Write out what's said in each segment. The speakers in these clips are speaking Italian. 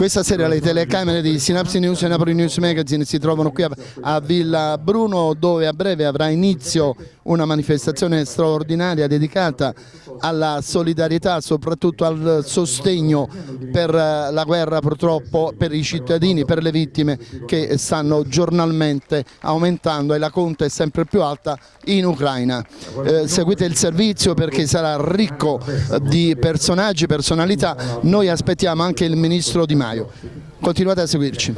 Questa sera le telecamere di Synapse News e Napoli News Magazine si trovano qui a, a Villa Bruno dove a breve avrà inizio una manifestazione straordinaria dedicata alla solidarietà, soprattutto al sostegno per eh, la guerra purtroppo, per i cittadini, per le vittime che stanno giornalmente aumentando e la conta è sempre più alta in Ucraina. Eh, seguite il servizio perché sarà ricco di personaggi, personalità, noi aspettiamo anche il Ministro Di Maio. Continuate a seguirci.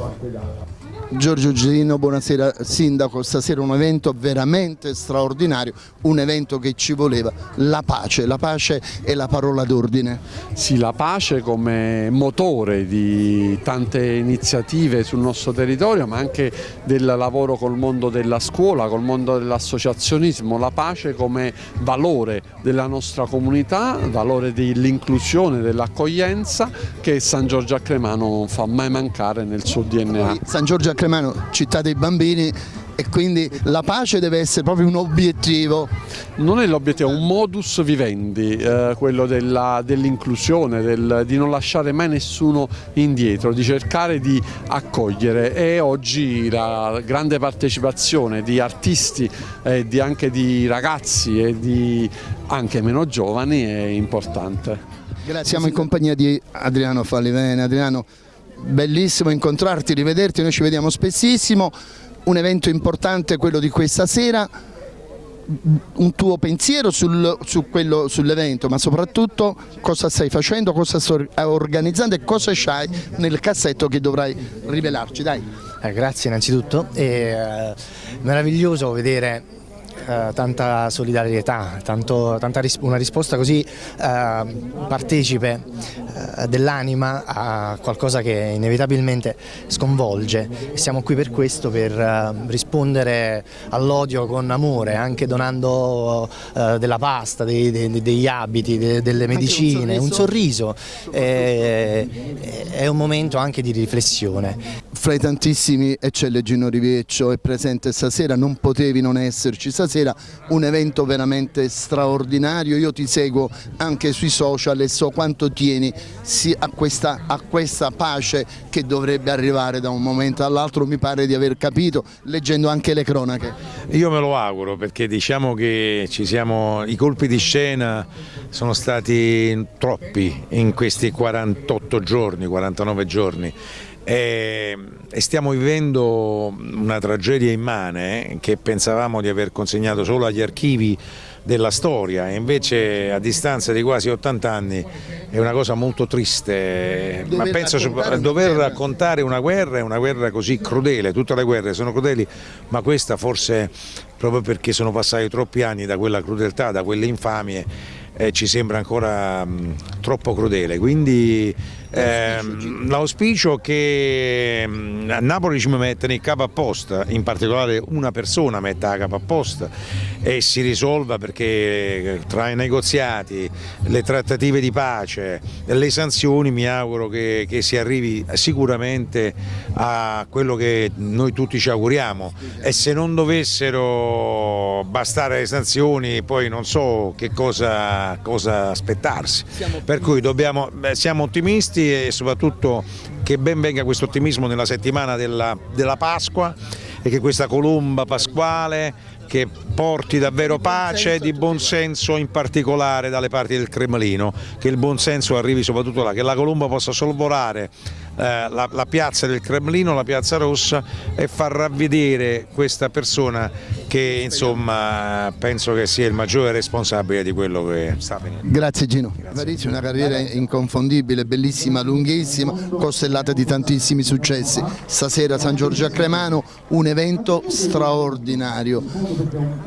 Giorgio Girino, buonasera Sindaco, stasera un evento veramente straordinario, un evento che ci voleva, la pace, la pace è la parola d'ordine. Sì, la pace come motore di tante iniziative sul nostro territorio ma anche del lavoro col mondo della scuola, col mondo dell'associazionismo, la pace come valore della nostra comunità, valore dell'inclusione, dell'accoglienza che San Giorgio a Cremano non fa mai mancare nel suo DNA. San Giorgio a Cremano, città dei bambini e quindi la pace deve essere proprio un obiettivo. Non è l'obiettivo, è un modus vivendi, eh, quello dell'inclusione, del, di non lasciare mai nessuno indietro, di cercare di accogliere e oggi la grande partecipazione di artisti e di, anche di ragazzi e di anche meno giovani è importante. Grazie. Siamo in compagnia di Adriano Fallivene. Adriano, bellissimo incontrarti, rivederti, noi ci vediamo spessissimo, un evento importante quello di questa sera, un tuo pensiero sul, su sull'evento, ma soprattutto cosa stai facendo, cosa stai organizzando e cosa c'hai nel cassetto che dovrai rivelarci. Dai. Eh, grazie innanzitutto, è eh, meraviglioso vedere eh, tanta solidarietà, tanto, tanta ris una risposta così eh, partecipe eh, dell'anima a qualcosa che inevitabilmente sconvolge. Siamo qui per questo, per eh, rispondere all'odio con amore, anche donando eh, della pasta, dei, dei, degli abiti, de delle medicine, un sorriso, un sorriso. è un momento anche di riflessione. Fra i tantissimi eccelle Gino Riveccio, è presente stasera, non potevi non esserci stasera un evento veramente straordinario, io ti seguo anche sui social e so quanto tieni a questa, a questa pace che dovrebbe arrivare da un momento all'altro, mi pare di aver capito leggendo anche le cronache. Io me lo auguro perché diciamo che siamo, i colpi di scena sono stati troppi in questi 48 giorni, 49 giorni. E, stiamo vivendo una tragedia immane che pensavamo di aver consegnato solo agli archivi della storia. E invece a distanza di quasi 80 anni è una cosa molto triste, dover ma penso raccontare dover una raccontare una guerra è una guerra così crudele, tutte le guerre sono crudeli, ma questa forse proprio perché sono passati troppi anni da quella crudeltà, da quelle infamie, eh, ci sembra ancora mh, troppo crudele, quindi ehm, l'auspicio che a Napoli ci mettono il capo apposta, in particolare una persona metta a capo apposta e si risolva perché tra i negoziati, le trattative di pace, le sanzioni mi auguro che, che si arrivi sicuramente a quello che noi tutti ci auguriamo e se non dovessero bastare le sanzioni poi non so che cosa cosa, aspettarsi. Per cui dobbiamo, beh, siamo ottimisti e soprattutto che ben venga questo ottimismo nella settimana della, della Pasqua e che questa colomba pasquale che porti davvero pace e di buonsenso in particolare dalle parti del Cremlino, che il buonsenso arrivi soprattutto là, che la colomba possa sorvolare eh, la, la, piazza del Cremlino, la piazza rossa e far ravvedere questa persona che insomma penso che sia il maggiore responsabile di quello che sta avvenendo. Grazie Gino, Grazie. una carriera inconfondibile, bellissima, lunghissima, costellata di tantissimi successi. Stasera San Giorgio a Cremano, un evento straordinario.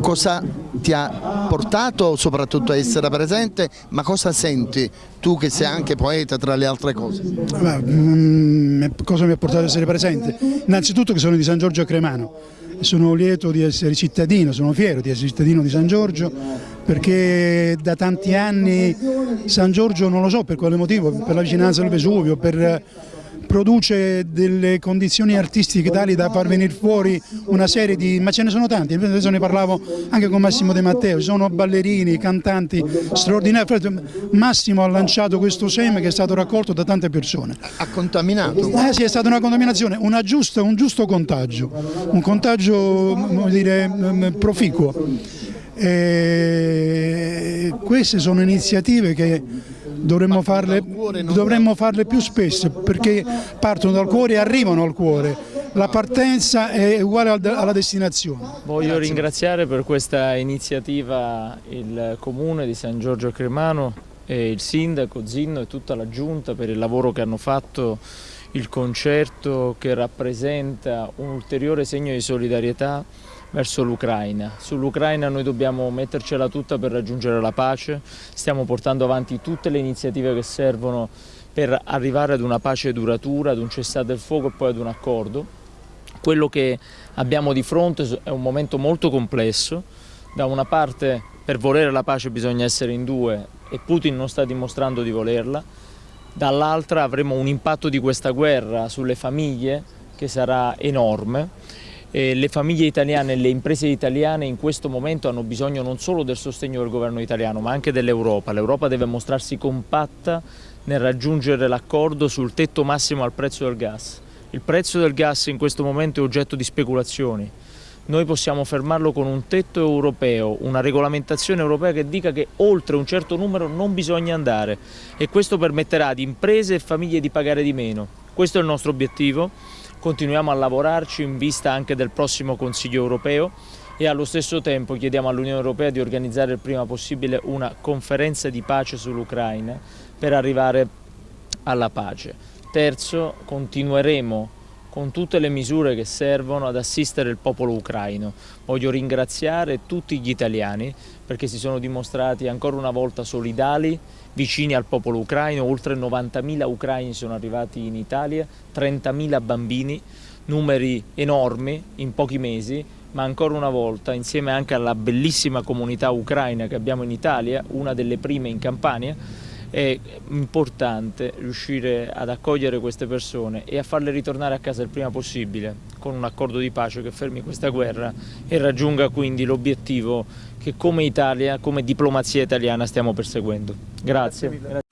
Cosa ti ha portato soprattutto a essere presente, ma cosa senti tu che sei anche poeta tra le altre cose? Mm, cosa mi ha portato ad essere presente? Innanzitutto che sono di San Giorgio a Cremano, sono lieto di essere cittadino, sono fiero di essere cittadino di San Giorgio perché da tanti anni San Giorgio non lo so per quale motivo, per la vicinanza del Vesuvio, per produce delle condizioni artistiche tali da far venire fuori una serie di, ma ce ne sono tanti, adesso ne parlavo anche con Massimo De Matteo, ci sono ballerini, cantanti straordinari, Massimo ha lanciato questo seme che è stato raccolto da tante persone. Ha contaminato? Eh sì, è stata una contaminazione, una giusta, un giusto contagio, un contagio dire, proficuo. E queste sono iniziative che dovremmo farle, dovremmo farle più spesso perché partono dal cuore e arrivano al cuore. La partenza è uguale alla destinazione. Voglio Grazie. ringraziare per questa iniziativa il Comune di San Giorgio Cremano e il Sindaco Zinno e tutta la Giunta per il lavoro che hanno fatto il concerto che rappresenta un ulteriore segno di solidarietà verso l'Ucraina. Sull'Ucraina noi dobbiamo mettercela tutta per raggiungere la pace, stiamo portando avanti tutte le iniziative che servono per arrivare ad una pace duratura, ad un cessate il fuoco e poi ad un accordo. Quello che abbiamo di fronte è un momento molto complesso, da una parte per volere la pace bisogna essere in due e Putin non sta dimostrando di volerla, dall'altra avremo un impatto di questa guerra sulle famiglie che sarà enorme eh, le famiglie italiane e le imprese italiane in questo momento hanno bisogno non solo del sostegno del governo italiano ma anche dell'Europa. L'Europa deve mostrarsi compatta nel raggiungere l'accordo sul tetto massimo al prezzo del gas. Il prezzo del gas in questo momento è oggetto di speculazioni. Noi possiamo fermarlo con un tetto europeo, una regolamentazione europea che dica che oltre un certo numero non bisogna andare e questo permetterà ad imprese e famiglie di pagare di meno. Questo è il nostro obiettivo continuiamo a lavorarci in vista anche del prossimo Consiglio europeo e allo stesso tempo chiediamo all'Unione Europea di organizzare il prima possibile una conferenza di pace sull'Ucraina per arrivare alla pace. Terzo, continueremo con tutte le misure che servono ad assistere il popolo ucraino. Voglio ringraziare tutti gli italiani perché si sono dimostrati ancora una volta solidali vicini al popolo ucraino, oltre 90.000 ucraini sono arrivati in Italia, 30.000 bambini, numeri enormi in pochi mesi, ma ancora una volta insieme anche alla bellissima comunità ucraina che abbiamo in Italia, una delle prime in Campania, è importante riuscire ad accogliere queste persone e a farle ritornare a casa il prima possibile con un accordo di pace che fermi questa guerra e raggiunga quindi l'obiettivo che come Italia, come diplomazia italiana stiamo perseguendo. Grazie. Grazie